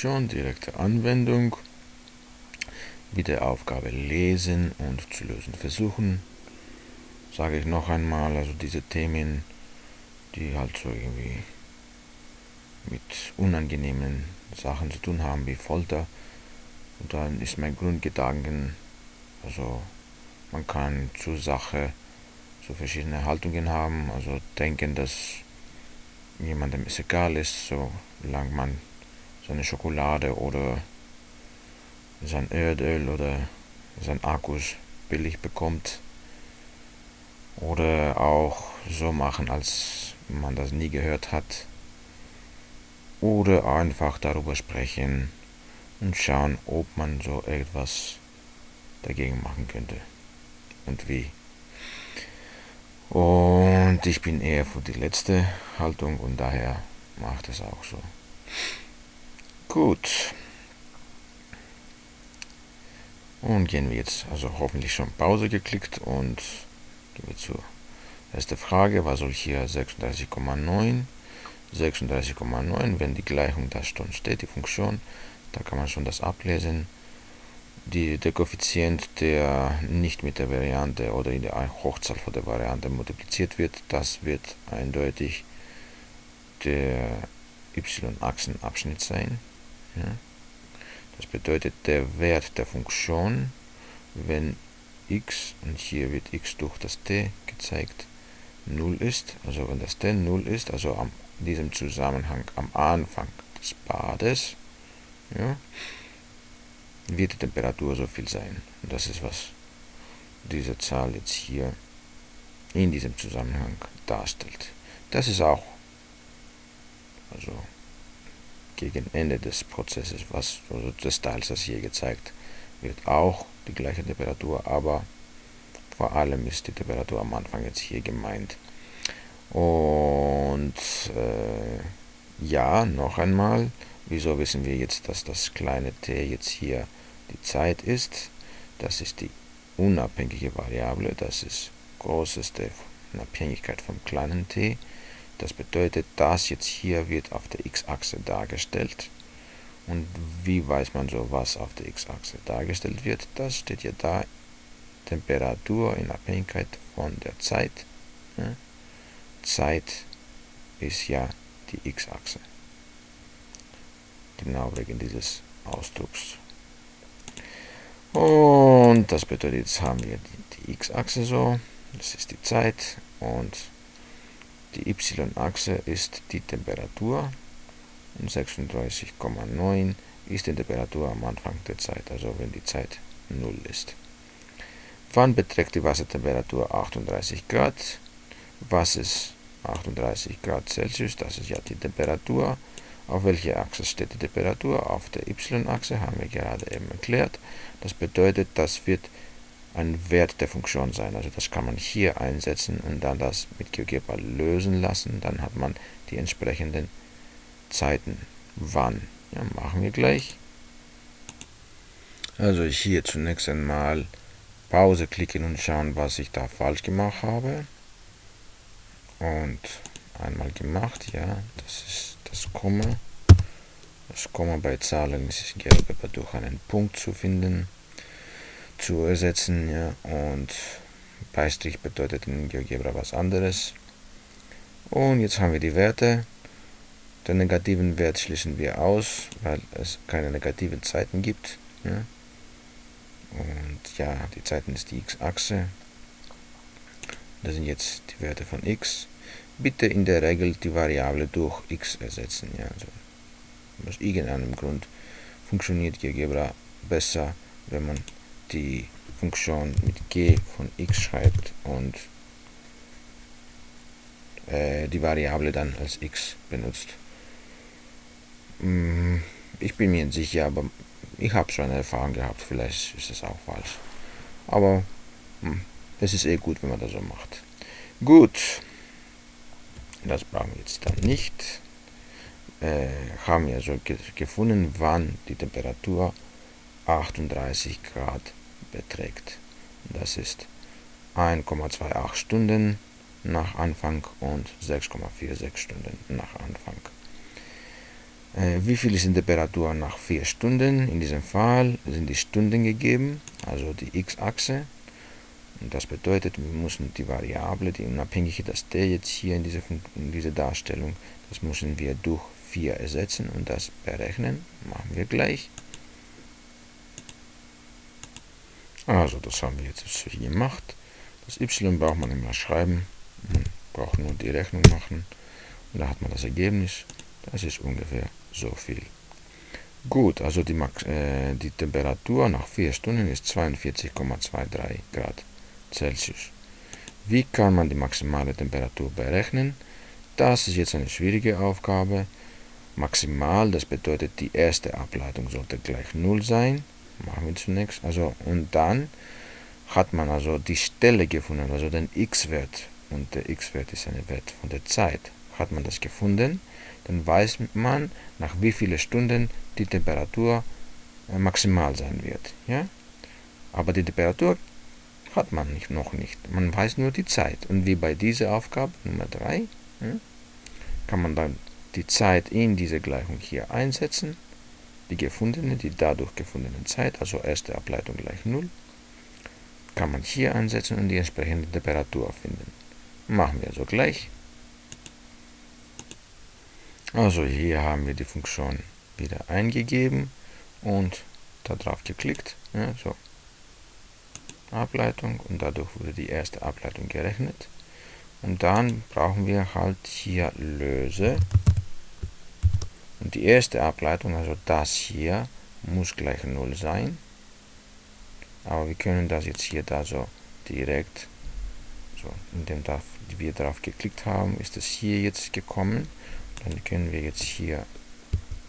Funktion, direkte Anwendung. Bitte Aufgabe lesen und zu lösen versuchen. Sage ich noch einmal, also diese Themen, die halt so irgendwie mit unangenehmen Sachen zu tun haben, wie Folter. Und dann ist mein Grundgedanken, also man kann zur Sache so verschiedene Haltungen haben, also denken, dass jemandem es egal ist, solange man seine Schokolade oder sein Erdöl oder sein Akkus billig bekommt. Oder auch so machen, als man das nie gehört hat. Oder einfach darüber sprechen und schauen, ob man so etwas dagegen machen könnte und wie. Und ich bin eher für die letzte Haltung und daher macht es auch so. Gut. Und gehen wir jetzt, also hoffentlich schon Pause geklickt und gehen wir zur ersten Frage. Was soll hier 36,9? 36,9, wenn die Gleichung da schon steht, die Funktion, da kann man schon das ablesen die, der Koeffizient, der nicht mit der Variante oder in der Hochzahl von der Variante multipliziert wird, das wird eindeutig der y-Achsenabschnitt sein. Ja. Das bedeutet, der Wert der Funktion, wenn x, und hier wird x durch das t gezeigt, 0 ist, also wenn das t 0 ist, also am diesem Zusammenhang am Anfang des Bades, ja, wird die Temperatur so viel sein. Und das ist, was diese Zahl jetzt hier in diesem Zusammenhang darstellt. Das ist auch, also gegen Ende des Prozesses, was also des Teils, das hier gezeigt wird, auch die gleiche Temperatur, aber vor allem ist die Temperatur am Anfang jetzt hier gemeint. Und äh, ja, noch einmal, wieso wissen wir jetzt, dass das kleine t jetzt hier die Zeit ist, das ist die unabhängige Variable, das ist großeste Abhängigkeit vom kleinen t. Das bedeutet, das jetzt hier wird auf der x-Achse dargestellt. Und wie weiß man so, was auf der x-Achse dargestellt wird? Das steht ja da, Temperatur in Abhängigkeit von der Zeit. Zeit ist ja die x-Achse. Genau wegen dieses Ausdrucks. Und das bedeutet, jetzt haben wir die, die x-Achse so, das ist die Zeit und die y-Achse ist die Temperatur und 36,9 ist die Temperatur am Anfang der Zeit, also wenn die Zeit 0 ist. Wann beträgt die Wassertemperatur 38 Grad? Was ist 38 Grad Celsius? Das ist ja die Temperatur. Auf welcher Achse steht die Temperatur? Auf der y-Achse haben wir gerade eben erklärt. Das bedeutet, das wird ein Wert der Funktion sein. Also das kann man hier einsetzen und dann das mit GeoGebra lösen lassen. Dann hat man die entsprechenden Zeiten. Wann? Ja, machen wir gleich. Also hier zunächst einmal Pause klicken und schauen, was ich da falsch gemacht habe. Und einmal gemacht, ja, das ist das Komma. Das Komma bei Zahlen ist aber durch einen Punkt zu finden, zu ersetzen, ja, und Beistrich bedeutet in GeoGebra was anderes. Und jetzt haben wir die Werte. Den negativen Wert schließen wir aus, weil es keine negativen Zeiten gibt. Ja. Und ja, die Zeiten ist die x-Achse. Das sind jetzt die Werte von x bitte in der Regel die Variable durch x ersetzen. Ja, also aus irgendeinem Grund funktioniert GeoGebra besser, wenn man die Funktion mit g von x schreibt und äh, die Variable dann als x benutzt. Mm, ich bin mir nicht sicher, aber ich habe schon eine Erfahrung gehabt, vielleicht ist es auch falsch. Aber hm, es ist eh gut, wenn man das so macht. Gut. Das brauchen wir jetzt dann nicht. Äh, haben wir also ge gefunden, wann die Temperatur 38 Grad beträgt. Das ist 1,28 Stunden nach Anfang und 6,46 Stunden nach Anfang. Äh, wie viel ist die Temperatur nach 4 Stunden? In diesem Fall sind die Stunden gegeben, also die x-Achse. Und das bedeutet, wir müssen die Variable, die unabhängige, das t jetzt hier in dieser in diese Darstellung, das müssen wir durch 4 ersetzen und das berechnen. Machen wir gleich. Also, das haben wir jetzt hier gemacht. Das y braucht man immer schreiben. Man braucht nur die Rechnung machen. Und da hat man das Ergebnis. Das ist ungefähr so viel. Gut, also die, Max, äh, die Temperatur nach 4 Stunden ist 42,23 Grad Celsius. Wie kann man die maximale Temperatur berechnen? Das ist jetzt eine schwierige Aufgabe. Maximal, das bedeutet, die erste Ableitung sollte gleich 0 sein. Machen wir zunächst. Also, und dann hat man also die Stelle gefunden, also den x-Wert. Und der x-Wert ist ein Wert von der Zeit. Hat man das gefunden, dann weiß man, nach wie vielen Stunden die Temperatur äh, maximal sein wird. Ja? Aber die Temperatur hat man nicht, noch nicht. Man weiß nur die Zeit. Und wie bei dieser Aufgabe Nummer 3, ja, kann man dann die Zeit in diese Gleichung hier einsetzen. Die gefundene, die dadurch gefundene Zeit, also erste Ableitung gleich 0, kann man hier einsetzen und die entsprechende Temperatur finden. Machen wir so gleich. Also hier haben wir die Funktion wieder eingegeben und darauf geklickt. Ja, so. Ableitung und dadurch wurde die erste Ableitung gerechnet. Und dann brauchen wir halt hier Löse. Und die erste Ableitung, also das hier, muss gleich 0 sein. Aber wir können das jetzt hier da so direkt, so indem wir darauf geklickt haben, ist es hier jetzt gekommen. Dann können wir jetzt hier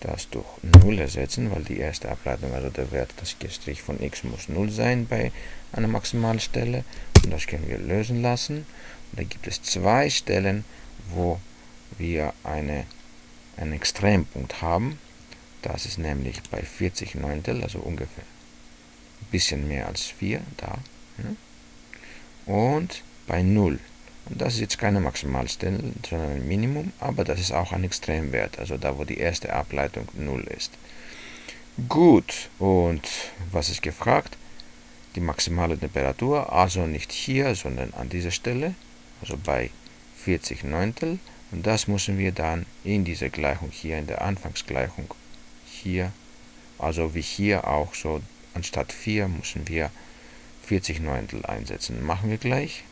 das durch 0 ersetzen, weil die erste Ableitung, also der Wert, das Strich von x muss 0 sein bei einer Maximalstelle. Und das können wir lösen lassen. Und da gibt es zwei Stellen, wo wir eine, einen Extrempunkt haben. Das ist nämlich bei 40 Neuntel, also ungefähr ein bisschen mehr als 4, da. Und bei 0. Und das ist jetzt keine Maximalstelle, sondern ein Minimum, aber das ist auch ein Extremwert, also da, wo die erste Ableitung 0 ist. Gut, und was ist gefragt? Die maximale Temperatur, also nicht hier, sondern an dieser Stelle, also bei 40 Neuntel. Und das müssen wir dann in dieser Gleichung hier, in der Anfangsgleichung, hier, also wie hier auch so, anstatt 4 müssen wir 40 Neuntel einsetzen. Machen wir gleich.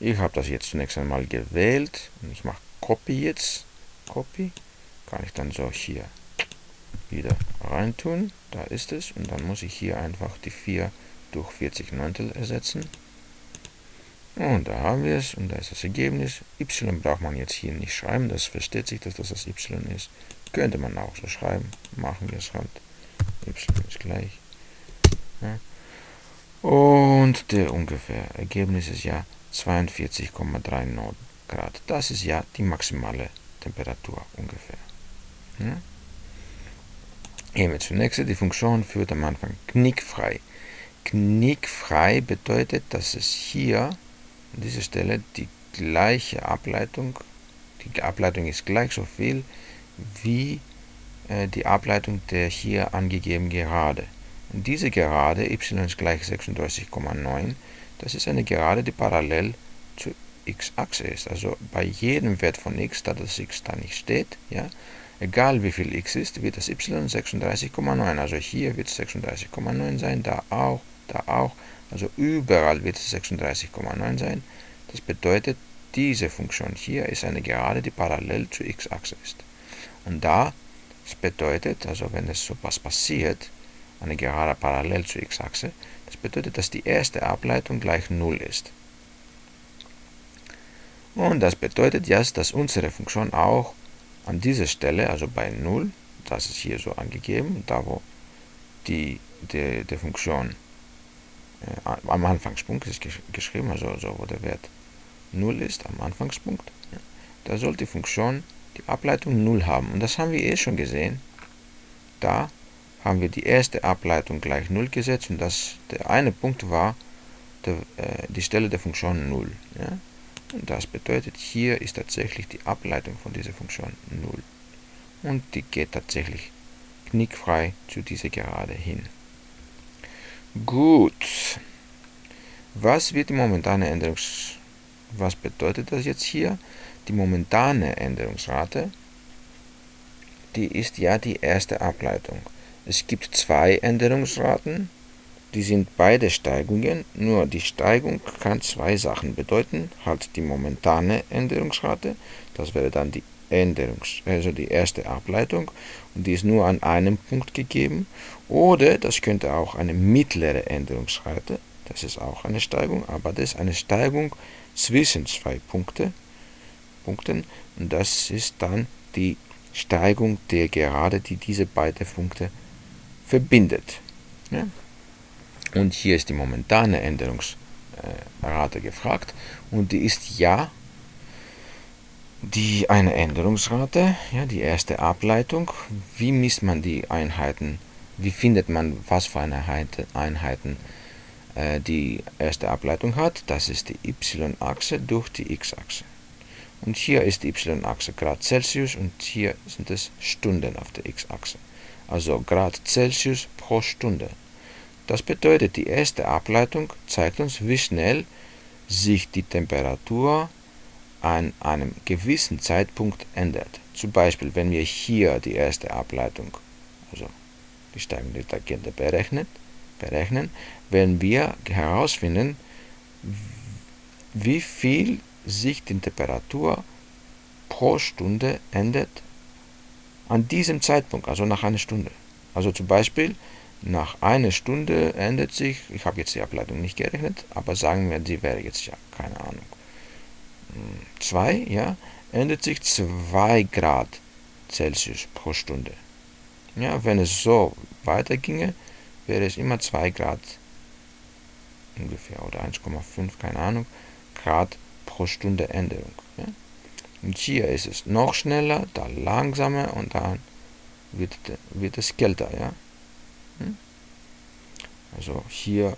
Ich habe das jetzt zunächst einmal gewählt und ich mache Copy jetzt. Copy. Kann ich dann so hier wieder reintun. Da ist es. Und dann muss ich hier einfach die 4 durch 40 Neuntel ersetzen. Und da haben wir es. Und da ist das Ergebnis. Y braucht man jetzt hier nicht schreiben. Das versteht sich, dass das das Y ist. Könnte man auch so schreiben. Machen wir es halt. Y ist gleich. Ja. Und der ungefähr Ergebnis ist ja 42,39 Grad. Das ist ja die maximale Temperatur ungefähr. Ja? Gehen wir zunächst. Die Funktion führt am Anfang knickfrei. Knickfrei bedeutet, dass es hier an dieser Stelle die gleiche Ableitung, die Ableitung ist gleich so viel wie äh, die Ableitung der hier angegeben Gerade. Und diese Gerade, y ist gleich 36,9, das ist eine Gerade, die parallel zur x-Achse ist. Also bei jedem Wert von x, da das x da nicht steht, ja, egal wie viel x ist, wird das y 36,9. Also hier wird es 36,9 sein, da auch, da auch. Also überall wird es 36,9 sein. Das bedeutet, diese Funktion hier ist eine Gerade, die parallel zur x-Achse ist. Und da, das bedeutet, also wenn es so was passiert, eine Gerade parallel zur x-Achse, das bedeutet, dass die erste Ableitung gleich 0 ist. Und das bedeutet jetzt, dass unsere Funktion auch an dieser Stelle, also bei 0, das ist hier so angegeben, da wo die, die, die Funktion äh, am Anfangspunkt ist geschrieben, also, also wo der Wert 0 ist, am Anfangspunkt, ja, da soll die Funktion die Ableitung 0 haben. Und das haben wir eh schon gesehen. Da haben wir die erste Ableitung gleich 0 gesetzt und das, der eine Punkt war der, äh, die Stelle der Funktion 0. Ja? Und das bedeutet, hier ist tatsächlich die Ableitung von dieser Funktion 0. und die geht tatsächlich knickfrei zu dieser Gerade hin. Gut. Was wird die momentane Änderungs... Was bedeutet das jetzt hier? Die momentane Änderungsrate, die ist ja die erste Ableitung. Es gibt zwei Änderungsraten, die sind beide Steigungen, nur die Steigung kann zwei Sachen bedeuten. Halt die momentane Änderungsrate, das wäre dann die Änderungs, also die erste Ableitung und die ist nur an einem Punkt gegeben. Oder das könnte auch eine mittlere Änderungsrate, das ist auch eine Steigung, aber das ist eine Steigung zwischen zwei Punkte, Punkten und das ist dann die Steigung der Gerade, die diese beiden Punkte verbindet. Ja? Und hier ist die momentane Änderungsrate gefragt und die ist ja die eine Änderungsrate, ja, die erste Ableitung. Wie misst man die Einheiten? Wie findet man, was für eine Einheiten äh, die erste Ableitung hat? Das ist die y-Achse durch die x-Achse. Und hier ist die y-Achse Grad Celsius und hier sind es Stunden auf der x-Achse. Also Grad Celsius pro Stunde. Das bedeutet, die erste Ableitung zeigt uns, wie schnell sich die Temperatur an einem gewissen Zeitpunkt ändert. Zum Beispiel, wenn wir hier die erste Ableitung, also die Steigung der Tangente berechnet, berechnen, werden wir herausfinden, wie viel sich die Temperatur pro Stunde ändert an diesem Zeitpunkt, also nach einer Stunde. Also zum Beispiel, nach einer Stunde ändert sich, ich habe jetzt die Ableitung nicht gerechnet, aber sagen wir, die wäre jetzt ja, keine Ahnung, 2, ja, ändert sich 2 Grad Celsius pro Stunde. Ja, wenn es so weiterginge, wäre es immer 2 Grad ungefähr oder 1,5, keine Ahnung, Grad pro Stunde Änderung. Ja. Und hier ist es noch schneller, da langsamer und dann wird, wird es kälter. Ja. Hm? Also hier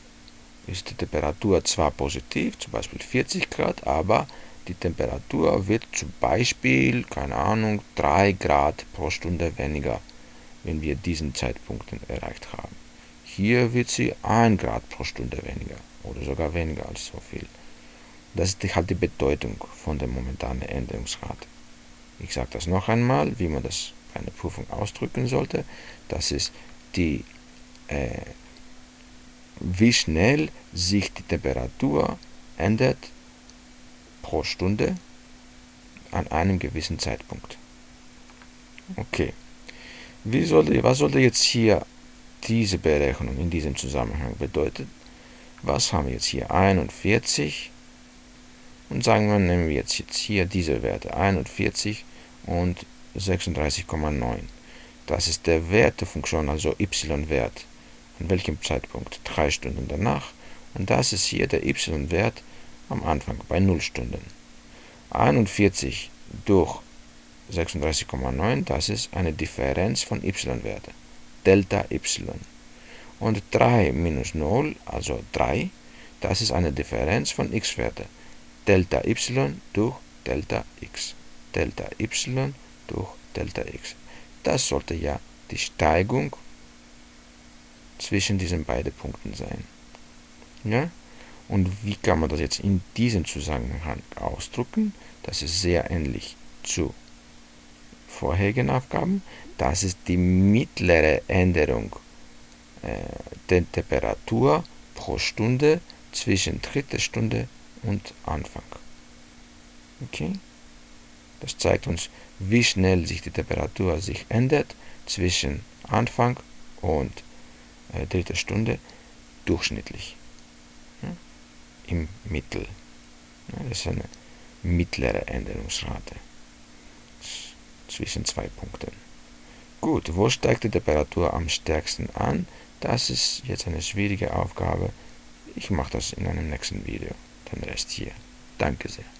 ist die Temperatur zwar positiv, zum Beispiel 40 Grad, aber die Temperatur wird zum Beispiel, keine Ahnung, 3 Grad pro Stunde weniger, wenn wir diesen Zeitpunkt erreicht haben. Hier wird sie 1 Grad pro Stunde weniger oder sogar weniger als so viel. Das ist halt die Bedeutung von der momentanen Änderungsrate. Ich sage das noch einmal, wie man das bei einer Prüfung ausdrücken sollte. Das ist die, äh, wie schnell sich die Temperatur ändert pro Stunde an einem gewissen Zeitpunkt. Okay. Wie sollte, was sollte jetzt hier diese Berechnung in diesem Zusammenhang bedeuten? Was haben wir jetzt hier? 41 und sagen wir, nehmen wir jetzt, jetzt hier diese Werte 41 und 36,9. Das ist der Wert der Funktion, also y-Wert. An welchem Zeitpunkt? Drei Stunden danach. Und das ist hier der y-Wert am Anfang bei 0 Stunden. 41 durch 36,9, das ist eine Differenz von y-Werte, Delta y. Und 3 minus 0, also 3, das ist eine Differenz von x-Werte, Delta y durch Delta x. Delta y durch Delta x. Das sollte ja die Steigung zwischen diesen beiden Punkten sein. Ja? Und wie kann man das jetzt in diesem Zusammenhang ausdrücken? Das ist sehr ähnlich zu vorherigen Aufgaben. Das ist die mittlere Änderung äh, der Temperatur pro Stunde zwischen dritter Stunde und Anfang. Okay? Das zeigt uns, wie schnell sich die Temperatur sich ändert zwischen Anfang und äh, dritter Stunde durchschnittlich im Mittel. Das ist eine mittlere Änderungsrate zwischen zwei Punkten. Gut, wo steigt die Temperatur am stärksten an? Das ist jetzt eine schwierige Aufgabe. Ich mache das in einem nächsten Video. Den Rest hier. Danke sehr.